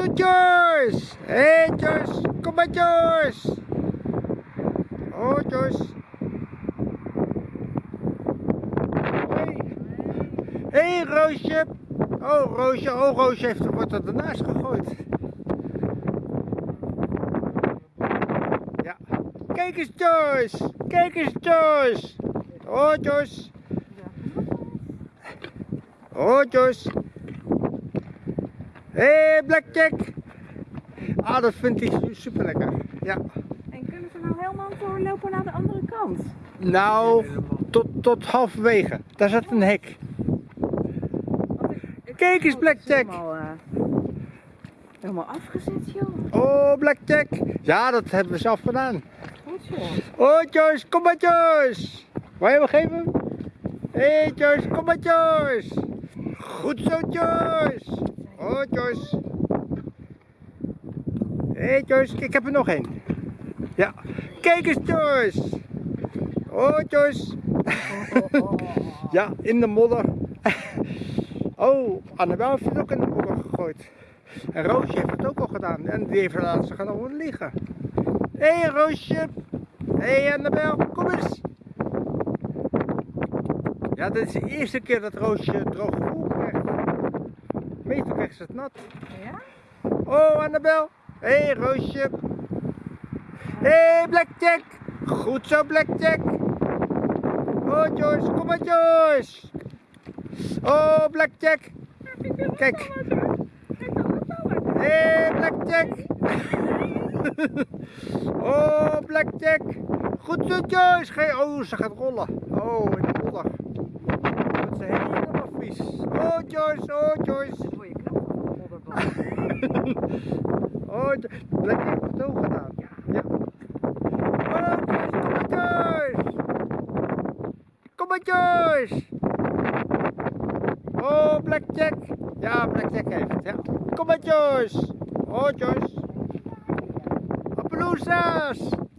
zo, Joyce. Joyce. Kom maar, Joyce. Oh, Joyce. Hé, hey. hey, Roosje. Oh, Roosje. Oh, Roosje heeft, wordt er ernaast gegooid. Ja. Kijk eens, Joyce. Kijk eens, Joyce. Oh, Joyce. Oh, Joyce. Hé, hey, Blackjack. Ah, dat vindt hij super lekker. Ja. En kunnen ze nou helemaal doorlopen naar de andere kant? Nou, tot, tot halverwege. Daar zat een hek. Kijk eens, Blackjack. Helemaal, uh, helemaal afgezet, joh. Oh, Blackjack. Ja, dat hebben we zelf gedaan. Goed zo. Oh, Joyce, kom maar, Joyce. Wil je hem geven? Hé, hey, Joyce, kom maar, Joyce. Goed zo, Joyce. Oh, Joyce. Hé, hey, Joyce, ik heb er nog één. Ja. Kijk eens, Joyce. Oh, Joyce. ja, in de modder. oh, Annabel heeft het ook in de modder gegooid. En Roosje heeft het ook al gedaan. En die heeft laatst gaan over liggen. Hé, hey, Roosje. Hé, hey, Annabel, kom eens. Ja, dit is de eerste keer dat Roosje droog krijgt. Meestal krijgt ze het nat. Ja? Oh, Annabel. Hé, hey, Roosje. Hé, hey, Blackjack. Goed zo, Blackjack. Oh, Joyce. Kom maar, Joyce. Oh, Blackjack. Kijk. Hé, hey, Blackjack. oh, Blackjack. Goed zo, Joyce. Je... Oh, ze gaat rollen. Oh, in de modder. Dat is helemaal vies. Oh, Joyce. Oh, Joyce. Oh, het ook gedaan. Ja. Oh, Joyce, kom maar, Joyce. Kom maar, Joyce. Oh, Blackjack. Ja, Blackjack heeft het, ja. Kom maar, Joyce. Oh, Joyce. Appaloosas.